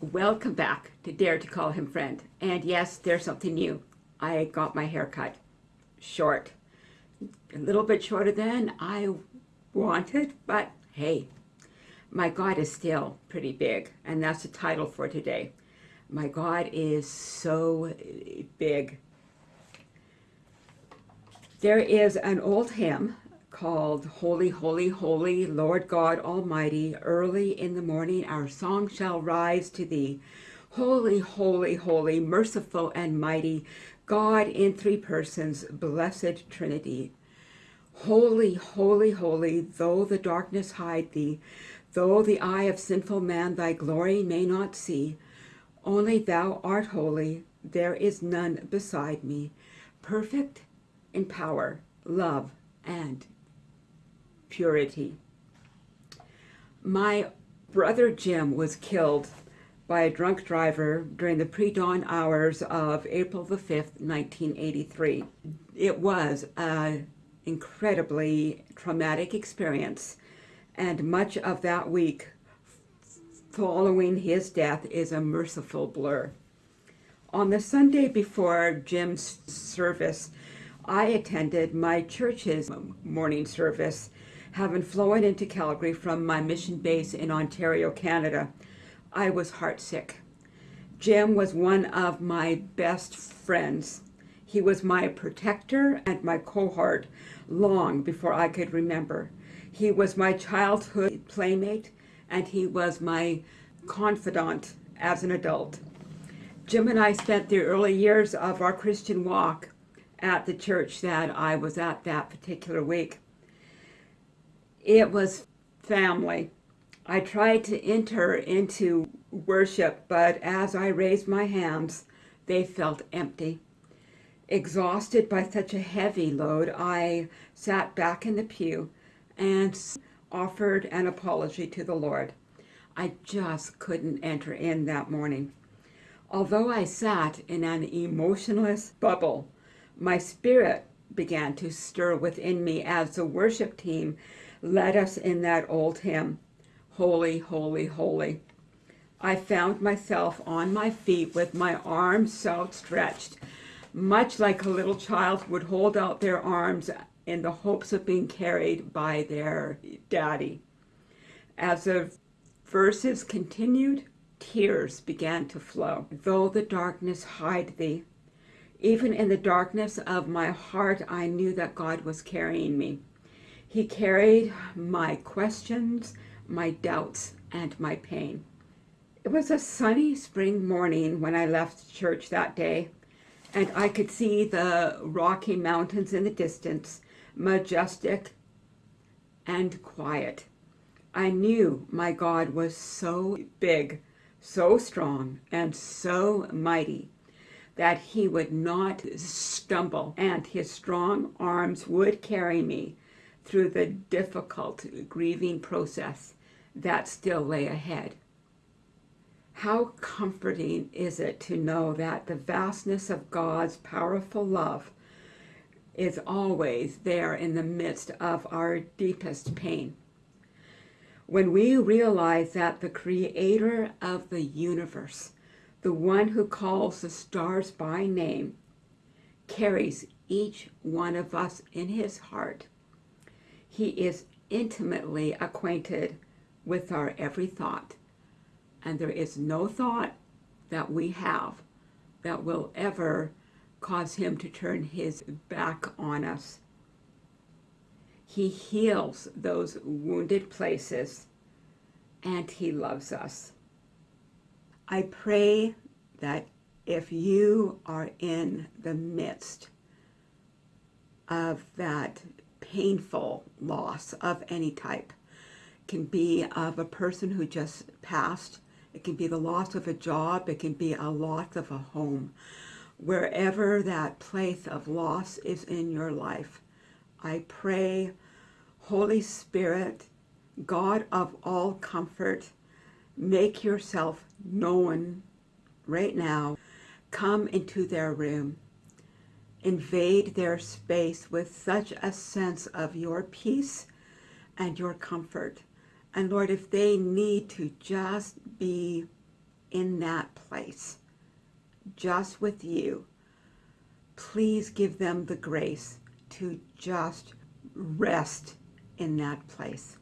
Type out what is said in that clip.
Welcome back to Dare to Call Him Friend. And yes, there's something new. I got my hair cut short. A little bit shorter than I wanted, but hey, my God is still pretty big. And that's the title for today. My God is so big. There is an old hymn called Holy, Holy, Holy, Lord God Almighty. Early in the morning our song shall rise to thee. Holy, holy, holy, merciful and mighty, God in three persons, blessed Trinity. Holy, holy, holy, though the darkness hide thee, though the eye of sinful man thy glory may not see, only thou art holy, there is none beside me, perfect in power, love, and purity. My brother Jim was killed by a drunk driver during the pre-dawn hours of April the 5th, 1983. It was an incredibly traumatic experience and much of that week following his death is a merciful blur. On the Sunday before Jim's service, I attended my church's morning service having flown into Calgary from my mission base in Ontario, Canada, I was heartsick. Jim was one of my best friends. He was my protector and my cohort long before I could remember. He was my childhood playmate and he was my confidant as an adult. Jim and I spent the early years of our Christian walk at the church that I was at that particular week. It was family. I tried to enter into worship, but as I raised my hands, they felt empty. Exhausted by such a heavy load, I sat back in the pew and offered an apology to the Lord. I just couldn't enter in that morning. Although I sat in an emotionless bubble, my spirit began to stir within me as the worship team led us in that old hymn, Holy, Holy, Holy. I found myself on my feet with my arms outstretched, much like a little child would hold out their arms in the hopes of being carried by their daddy. As the verses continued, tears began to flow. Though the darkness hide thee, even in the darkness of my heart, I knew that God was carrying me. He carried my questions, my doubts, and my pain. It was a sunny spring morning when I left church that day, and I could see the Rocky Mountains in the distance, majestic and quiet. I knew my God was so big, so strong, and so mighty that he would not stumble, and his strong arms would carry me through the difficult grieving process that still lay ahead. How comforting is it to know that the vastness of God's powerful love is always there in the midst of our deepest pain. When we realize that the creator of the universe, the one who calls the stars by name, carries each one of us in his heart, he is intimately acquainted with our every thought. And there is no thought that we have that will ever cause him to turn his back on us. He heals those wounded places and he loves us. I pray that if you are in the midst of that painful loss of any type. Can be of a person who just passed. It can be the loss of a job. It can be a loss of a home. Wherever that place of loss is in your life, I pray, Holy Spirit, God of all comfort, make yourself known right now. Come into their room invade their space with such a sense of your peace and your comfort. And Lord, if they need to just be in that place, just with you, please give them the grace to just rest in that place.